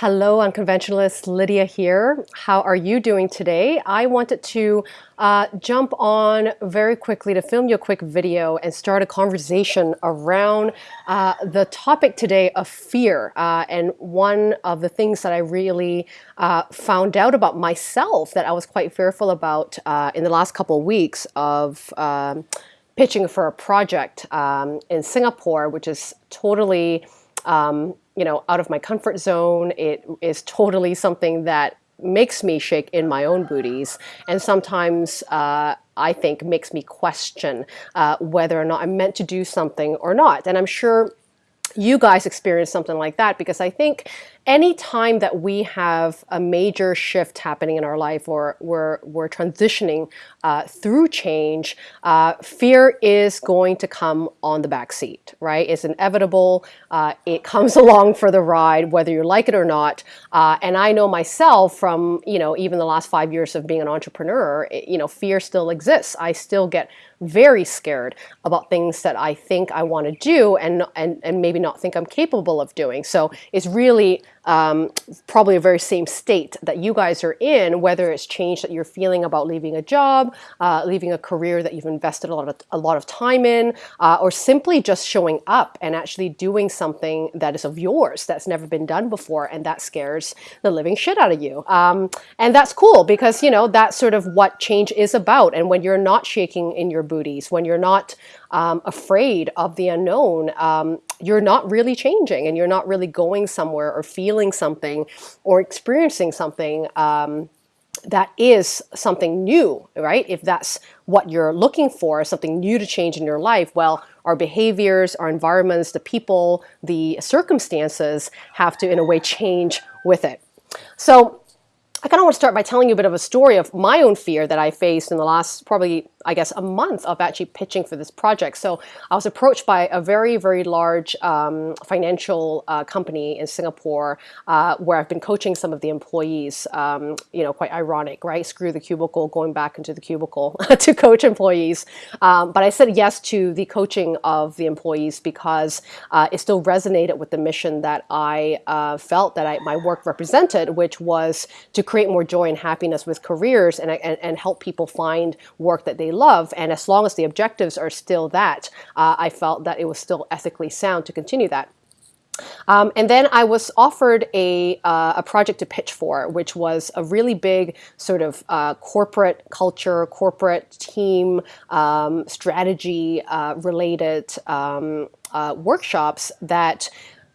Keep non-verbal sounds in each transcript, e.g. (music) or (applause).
Hello, unconventionalists. Lydia here. How are you doing today? I wanted to uh, jump on very quickly to film you a quick video and start a conversation around uh, the topic today of fear. Uh, and one of the things that I really uh, found out about myself that I was quite fearful about uh, in the last couple of weeks of um, pitching for a project um, in Singapore, which is totally um, you know, out of my comfort zone. It is totally something that makes me shake in my own booties and sometimes uh, I think makes me question uh, whether or not I'm meant to do something or not. And I'm sure you guys experience something like that because I think any time that we have a major shift happening in our life or we're, we're transitioning uh, through change, uh, fear is going to come on the back seat, right? It's inevitable. Uh, it comes (laughs) along for the ride, whether you like it or not. Uh, and I know myself from, you know, even the last five years of being an entrepreneur, it, you know, fear still exists. I still get very scared about things that I think I want to do and, and, and maybe not think I'm capable of doing. So it's really um, probably a very same state that you guys are in, whether it's change that you're feeling about leaving a job, uh, leaving a career that you've invested a lot of, a lot of time in, uh, or simply just showing up and actually doing something that is of yours that's never been done before and that scares the living shit out of you. Um, and that's cool because, you know, that's sort of what change is about. And when you're not shaking in your booties, when you're not um, afraid of the unknown, um, you're not really changing and you're not really going somewhere or feeling something or experiencing something um, that is something new, right? If that's what you're looking for, something new to change in your life, well, our behaviors, our environments, the people, the circumstances have to, in a way, change with it. So I kind of want to start by telling you a bit of a story of my own fear that I faced in the last probably I guess, a month of actually pitching for this project. So I was approached by a very, very large um, financial uh, company in Singapore uh, where I've been coaching some of the employees, um, you know, quite ironic, right? Screw the cubicle, going back into the cubicle (laughs) to coach employees. Um, but I said yes to the coaching of the employees because uh, it still resonated with the mission that I uh, felt that I, my work represented, which was to create more joy and happiness with careers and, and, and help people find work that they love. And as long as the objectives are still that, uh, I felt that it was still ethically sound to continue that. Um, and then I was offered a, uh, a project to pitch for, which was a really big sort of uh, corporate culture, corporate team um, strategy uh, related um, uh, workshops that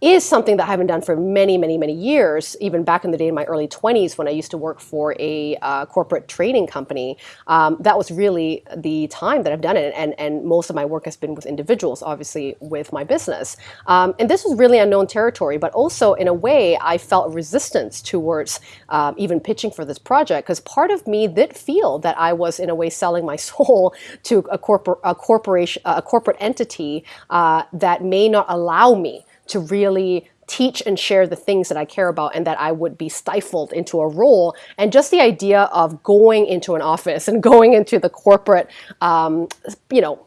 is something that I haven't done for many, many, many years, even back in the day in my early 20s when I used to work for a uh, corporate training company. Um, that was really the time that I've done it. And, and most of my work has been with individuals, obviously, with my business. Um, and this was really unknown territory, but also in a way, I felt resistance towards um, even pitching for this project because part of me did feel that I was, in a way, selling my (laughs) soul to a, corpor a corporation, a corporate entity uh, that may not allow me to really teach and share the things that I care about and that I would be stifled into a role. And just the idea of going into an office and (laughs) going into the corporate, um, you know,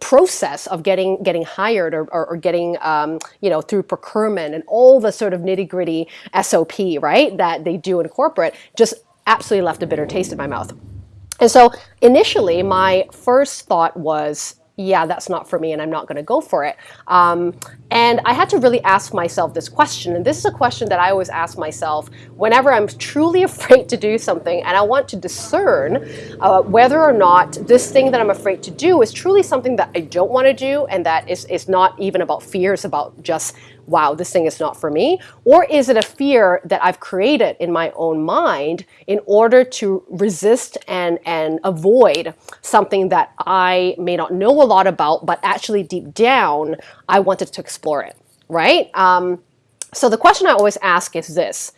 process of getting getting hired or, or, or getting um, you know through procurement and all the sort of nitty gritty SOP right that they do in corporate just absolutely left a bitter taste in my mouth. And so initially my first thought was yeah, that's not for me and I'm not going to go for it. Um, and I had to really ask myself this question. And this is a question that I always ask myself whenever I'm truly (laughs) afraid to do something and I want to discern uh, whether or not this thing that I'm afraid to do is truly something that I don't want to do and that is, is not even about fear, it's about just wow, this thing is not for me? Or is it a fear that I've created in my own mind in order to resist and, and avoid something that I may not know a lot about, but actually deep down, I wanted to explore it, right? Um, so the question I always ask is this.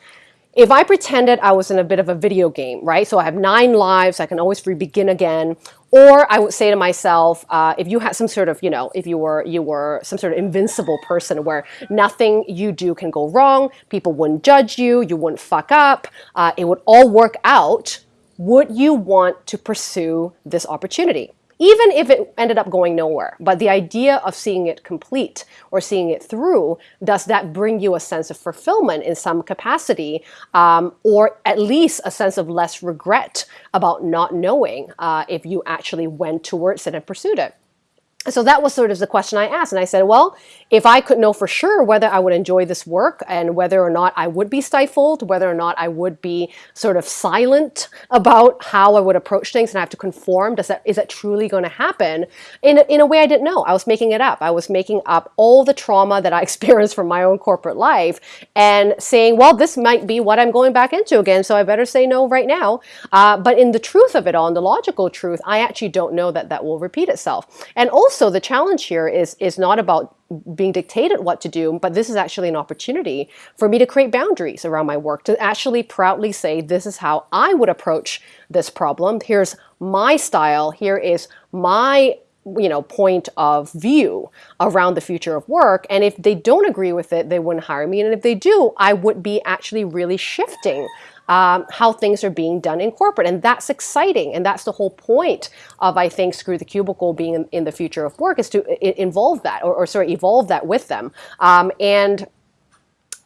If I pretended I was in a bit of a video game, right? So I have nine lives, I can always re-begin again. Or I would say to myself, uh, if you had some sort of, you know, if you were you were some sort of invincible person where nothing you do can go wrong, people wouldn't judge you, you wouldn't fuck up, uh, it would all work out, would you want to pursue this opportunity? Even if it ended up going nowhere. But the idea of seeing it complete or seeing it through, does that bring you a sense of fulfillment in some capacity, um, or at least a sense of less regret about not knowing uh, if you actually went towards it and pursued it? So that was sort of the question I asked. And I said, well, if I could know for sure whether I would enjoy this work and whether or not I would be stifled, whether or not I would be sort of silent about how I would approach things and I have to conform, does that, is that truly going to happen? In a, in a way I didn't know. I was making it up. I was making up all the trauma that I (laughs) experienced from my own corporate life and saying, well, this might be what I'm going back into again, so I better say no right now. Uh, but in the truth of it all, in the logical truth, I actually don't know that that will repeat itself. And also also the challenge here is, is not about being dictated what to do, but this is actually an opportunity for me to create boundaries around my work, to actually proudly say, this is how I would approach this problem. Here's my style. Here is my you know, point of view around the future of work. And if they don't agree with it, they wouldn't hire me. And if they do, I would be actually really shifting um, how things are being done in corporate. And that's exciting. And that's the whole point of, I think, Screw the Cubicle being in, in the future of work is to involve that or, or sort of evolve that with them. Um, and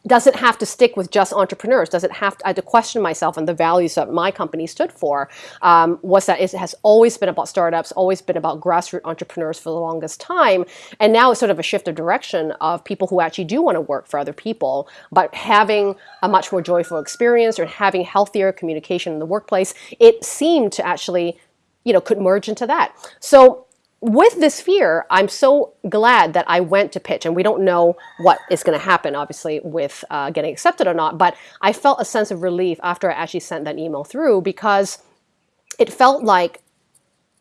does it have to stick with just entrepreneurs? Does it have to, I had to question myself and the values that my company stood for um, was that it has always been about startups, always been about grassroots entrepreneurs for the longest time. And now it's sort of a shift of direction of people who actually do want to work for other people, but having a much more joyful experience or having healthier communication in the workplace, it seemed to actually, you know, could merge into that. So with this fear, I'm so glad that I went to pitch, and we don't know what is going to happen, obviously, with uh, getting accepted or not, but I felt a sense of relief after I actually sent that email through because it felt like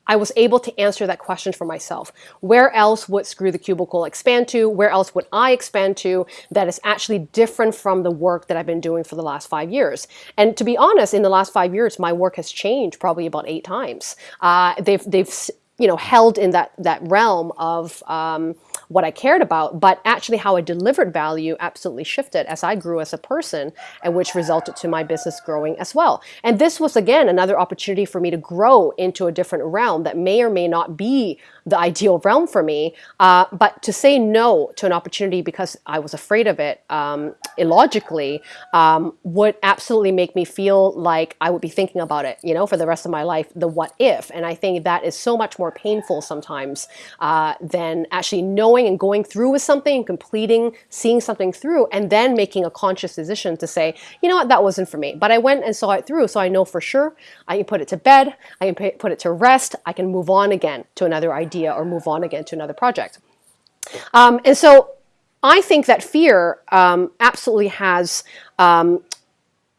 I was able to answer that question for myself. Where else would Screw the Cubicle expand to? Where else would I expand to that is actually different from the work that I've been doing for the last five years? And to be honest, in the last five years, my work has changed probably about eight times. Uh, they've, they've you know, held in that, that realm of um, what I cared about, but actually how I delivered value absolutely shifted as I grew as a person and which resulted to my business growing as well. And this was, again, another opportunity for me to grow into a different realm that may or may not be the ideal realm for me, uh, but to say no to an opportunity because I was afraid of it um, illogically um, would absolutely make me feel like I would be thinking about it, you know, for the rest of my life, the what if. And I think that is so much more painful sometimes uh, than actually knowing and going through with something and completing, seeing something through, and then making a conscious decision to say, you know what, that wasn't for me. But I went and saw it through, so I know for sure I can put it to bed, I can put it to rest, I can move on again to another idea idea or move on again to another project. Um, and so I think that fear um, absolutely has um,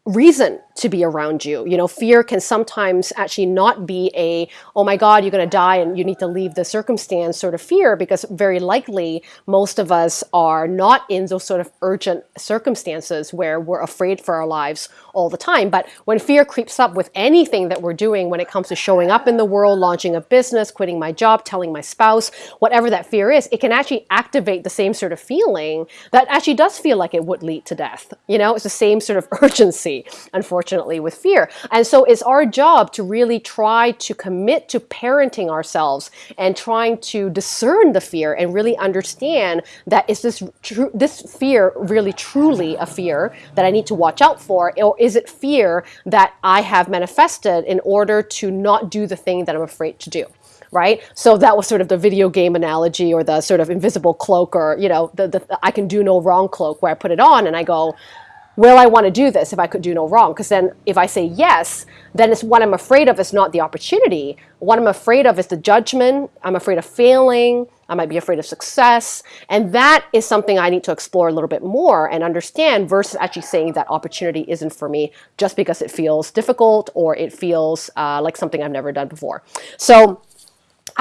reason to be around you. You know, fear can sometimes actually not be a, oh my God, you're going to die and you need to leave the circumstance sort of fear because very likely most of us are not in those sort of urgent circumstances where we're afraid for our lives all the time. But when fear creeps up with anything that we're doing when it comes to showing up in the world, launching a business, quitting my job, telling my spouse, whatever that fear is, it can actually activate the same sort of feeling that actually does feel like it would lead to death. You know, it's the same sort of (laughs) urgency, unfortunately unfortunately, with fear. And so it's our job to really try to commit to parenting ourselves and trying to discern the fear and really understand that is this true, this fear really truly a fear that I need to watch out for, or is it fear that I have manifested in order to not do the thing that I'm afraid to do? right? So that was sort of the video game analogy or the sort of invisible cloak or, you know, the, the I can do no wrong cloak where I put it on and I go, will I want to do this if I could do no wrong? Because then if I say yes, then it's what I'm afraid of is not the opportunity. What I'm afraid of is the judgment. I'm afraid of failing. I might be afraid of success. And that is something I need to explore a little bit more and understand versus actually saying that opportunity isn't for me just because it feels difficult or it feels uh, like something I've never done before. So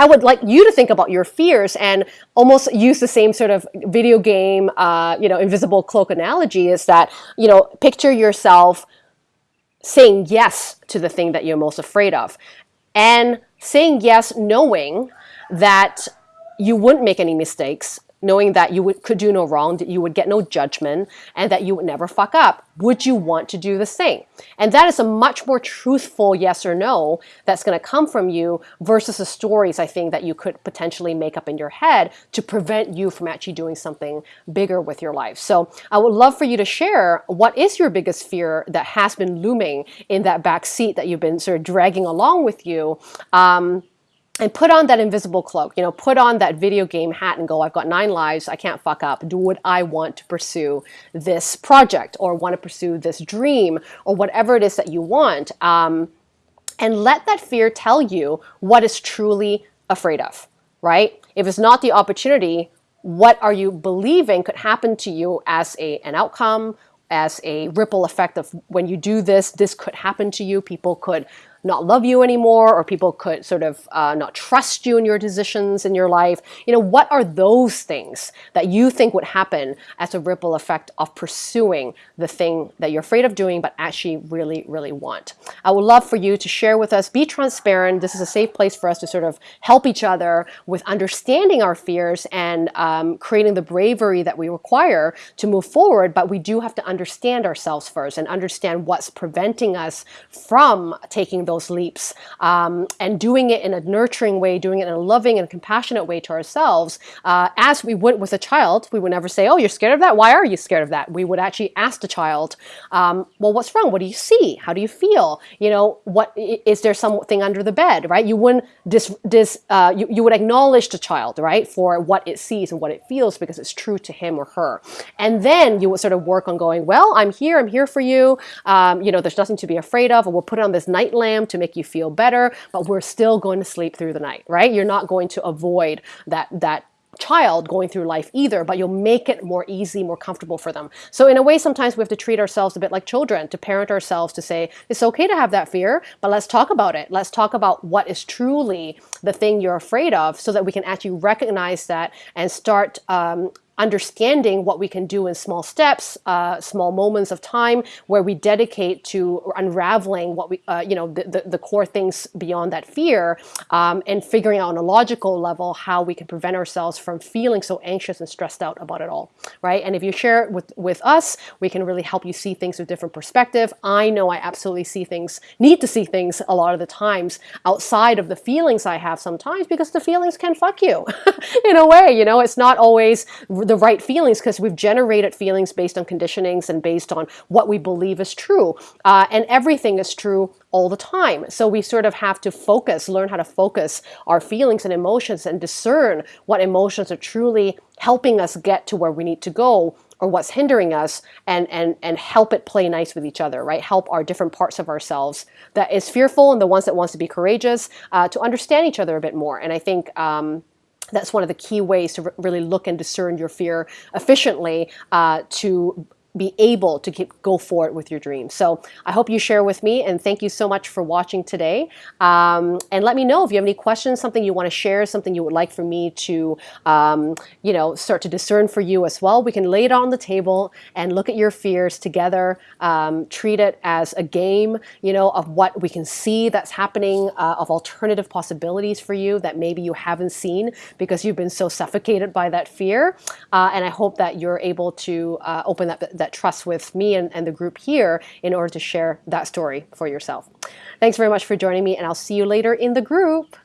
I would like you to think about your fears and almost use the same sort of video game, uh, you know, invisible cloak analogy is that, you know, picture yourself saying yes to the thing that you're most afraid of and saying yes knowing that you wouldn't make any mistakes knowing that you would, could do no wrong, that you would get no judgment, and that you would never fuck up. Would you want to do the same? And that is a much more truthful yes or no that's going to come from you versus the stories I think that you could potentially make up in your head to prevent you from actually doing something bigger with your life. So I would love for you to share what is your biggest fear that has been looming in that back seat that you've been sort of dragging along with you. Um, and put on that invisible cloak, you know, put on that video game hat and go, I've got nine lives, I can't fuck up. Do what I want to pursue this project or want to pursue this dream or whatever it is that you want. Um, and let that fear tell you what is truly afraid of, right? If it's not the opportunity, what are you believing could happen to you as a, an outcome, as a ripple effect of when you do this, this could happen to you. People could not love you anymore or people could sort of uh, not trust you in your decisions in your life. You know, what are those things that you think would happen as a ripple effect of pursuing the thing that you're afraid of doing but actually really, really want? I would love for you to share with us, be transparent. This is a safe place for us to sort of help each other with understanding our fears and um, creating the bravery that we require to move forward, but we do have to understand ourselves first and understand what's preventing us from taking those leaps um, and doing it in a nurturing way, doing it in a loving and compassionate way to ourselves. Uh, as we would with a child, we would never say, oh, you're scared of that? Why are you scared of that? We would actually ask the child, um, well, what's wrong? What do you see? How do you feel? You know, what is there something under the bed, right? You wouldn't dis, dis uh, you, you would acknowledge the child, right, for what it sees and what it feels because it's true to him or her. And then you would sort of work on going, well, I'm here, I'm here for you. Um, you know, there's nothing to be afraid of. And we'll put on this night lamp to make you feel better, but we're still going to sleep through the night, right? You're not going to avoid that, that child going through life either, but you'll make it more easy, more comfortable for them. So in a way, sometimes we have to treat ourselves a bit like children, to parent ourselves to say, it's okay to have that fear, but let's talk about it. Let's talk about what is truly the thing you're afraid of so that we can actually recognize that and start um, understanding what we can do in small steps, uh, small moments of time where we dedicate to unraveling what we, uh, you know, the, the, the, core things beyond that fear um, and figuring out on a logical level how we can prevent ourselves from feeling so anxious and stressed out about it all, right? And if you share it with, with us, we can really help you see things with different perspective. I know I absolutely see things, need to see things a lot of the times outside of the feelings I have sometimes because the feelings can fuck you (laughs) in a way, you know, it's not always the right feelings because we've generated feelings based on conditionings and based on what we believe is true. Uh, and everything is true all the time. So we sort of have to focus, learn how to focus our feelings and emotions and discern what emotions are truly helping us get to where we need to go or what's hindering us and, and, and help it play nice with each other, right? Help our different parts of ourselves that is fearful and the ones that wants to be courageous uh, to understand each other a bit more. And I think um, that's one of the key ways to really look and discern your fear efficiently uh, to be able to keep, go forward with your dreams. So I hope you share with me and thank you so much for watching today. Um, and let me know if you have any questions, something you want to share, something you would like for me to, um, you know, start to discern for you as well. We can lay it on the table and look at your fears together, um, treat it as a game, you know, of what we can see that's happening, uh, of alternative possibilities for you that maybe you haven't seen because you've been so suffocated by that fear. Uh, and I hope that you're able to uh, open that that trust with me and, and the group here in order to share that story for yourself. Thanks very much for joining me and I'll see you later in the group.